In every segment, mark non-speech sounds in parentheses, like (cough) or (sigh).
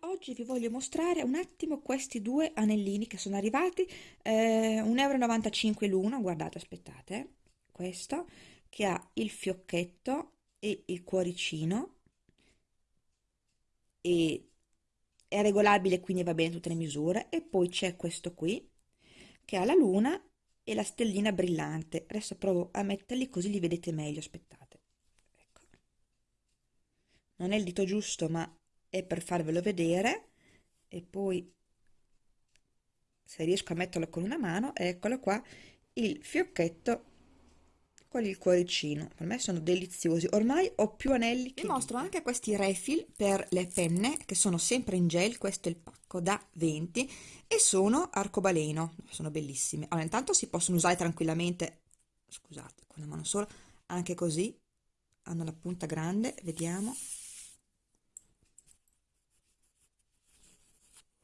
oggi vi voglio mostrare un attimo questi due anellini che sono arrivati, eh, 1,95 euro l'uno, guardate, aspettate, questo che ha il fiocchetto e il cuoricino e è regolabile quindi va bene tutte le misure e poi c'è questo qui che ha la luna e la stellina brillante adesso provo a metterli così li vedete meglio aspettate ecco. non è il dito giusto ma è per farvelo vedere e poi se riesco a metterlo con una mano eccolo qua il fiocchetto con il cuoricino. Per me sono deliziosi. Ormai ho più anelli vi mostro anche questi refill per le penne che sono sempre in gel. Questo è il pacco da 20 e sono arcobaleno. Sono bellissime. Allora intanto si possono usare tranquillamente scusate con la mano sola anche così. Hanno la punta grande vediamo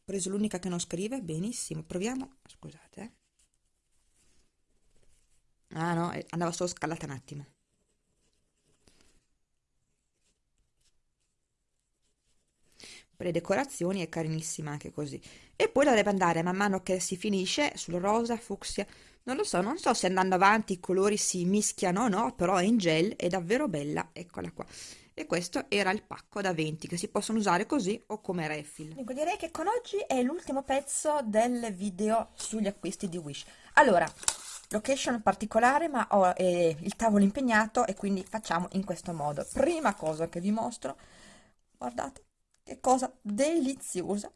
preso l'unica che non scrive benissimo proviamo scusate eh. Ah no, eh, andava solo scalata un attimo. Per le decorazioni è carinissima anche così. E poi la deve andare man mano che si finisce sul rosa, fucsia. Non lo so, non so se andando avanti i colori si mischiano o no, però è in gel, è davvero bella, eccola qua. E questo era il pacco da 20 che si possono usare così o come refill. Dunque direi che con oggi è l'ultimo pezzo del video sugli acquisti di Wish. Allora, location particolare ma ho eh, il tavolo impegnato e quindi facciamo in questo modo prima cosa che vi mostro guardate che cosa deliziosa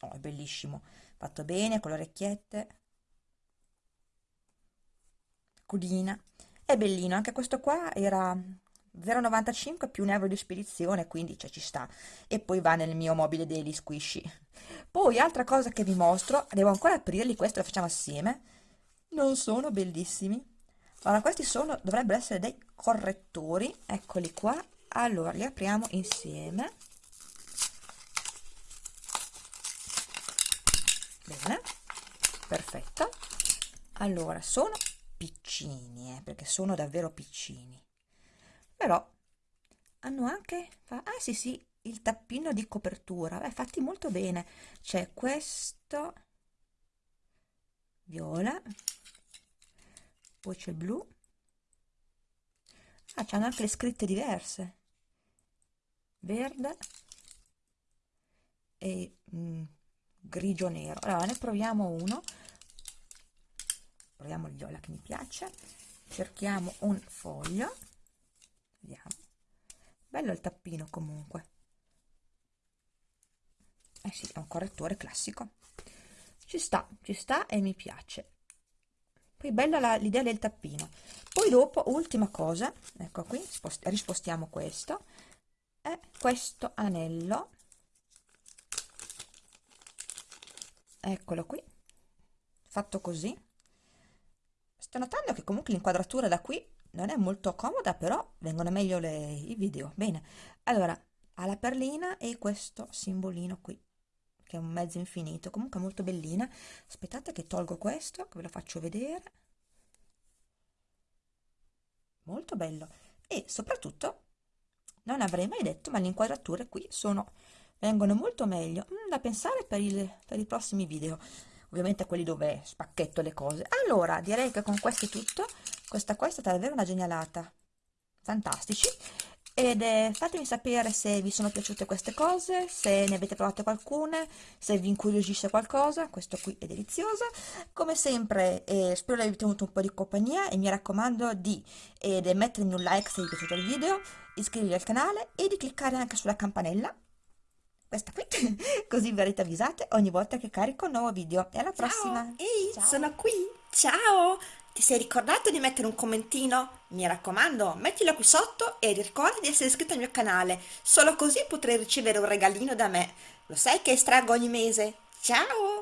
oh, è bellissimo fatto bene con le orecchiette codina è bellino anche questo qua era 0,95 più un euro di spedizione, quindi cioè, ci sta. E poi va nel mio mobile daily squishy. Poi, altra cosa che vi mostro, devo ancora aprirli, questo lo facciamo assieme. Non sono bellissimi. Allora, questi sono, dovrebbero essere dei correttori, eccoli qua. Allora, li apriamo insieme. Bene, perfetto. Allora, sono piccini, eh, perché sono davvero piccini. Però hanno anche ah sì sì il tappino di copertura. Beh fatti molto bene. C'è questo viola poi c'è il blu. Ah c'hanno anche le scritte diverse verde e mm, grigio nero. Allora ne proviamo uno. Proviamo il viola che mi piace. Cerchiamo un foglio. Vediamo. Bello il tappino comunque. Eh sì è un correttore classico. Ci sta ci sta e mi piace. Poi bella l'idea del tappino. Poi dopo ultima cosa ecco qui rispostiamo questo è questo anello. Eccolo qui. Fatto così. Sto notando che comunque l'inquadratura da qui non è molto comoda però vengono meglio le, i video. Bene. Allora ha la perlina e questo simbolino qui che è un mezzo infinito comunque molto bellina. Aspettate che tolgo questo che ve lo faccio vedere. Molto bello. E soprattutto non avrei mai detto ma le inquadrature qui sono vengono molto meglio mm, da pensare per, il, per i prossimi video. Ovviamente quelli dove spacchetto le cose. Allora direi che con questo è tutto. Questa qua è stata davvero una genialata. Fantastici ed eh, fatemi sapere se vi sono piaciute queste cose, se ne avete provate qualcune, se vi incuriosisce qualcosa, questo qui è delizioso. Come sempre eh, spero di aver tenuto un po' di compagnia e mi raccomando di eh, mettermi un like se vi è piaciuto il video, iscrivervi al canale e di cliccare anche sulla campanella, questa qui, (laughs) così verrete avvisate ogni volta che carico un nuovo video. E alla Ciao. prossima! Ehi, Ciao. sono qui! Ciao! Ti sei ricordato di mettere un commentino? Mi raccomando, mettilo qui sotto e ricorda di essere iscritto al mio canale, solo così potrai ricevere un regalino da me. Lo sai che estraggo ogni mese? Ciao!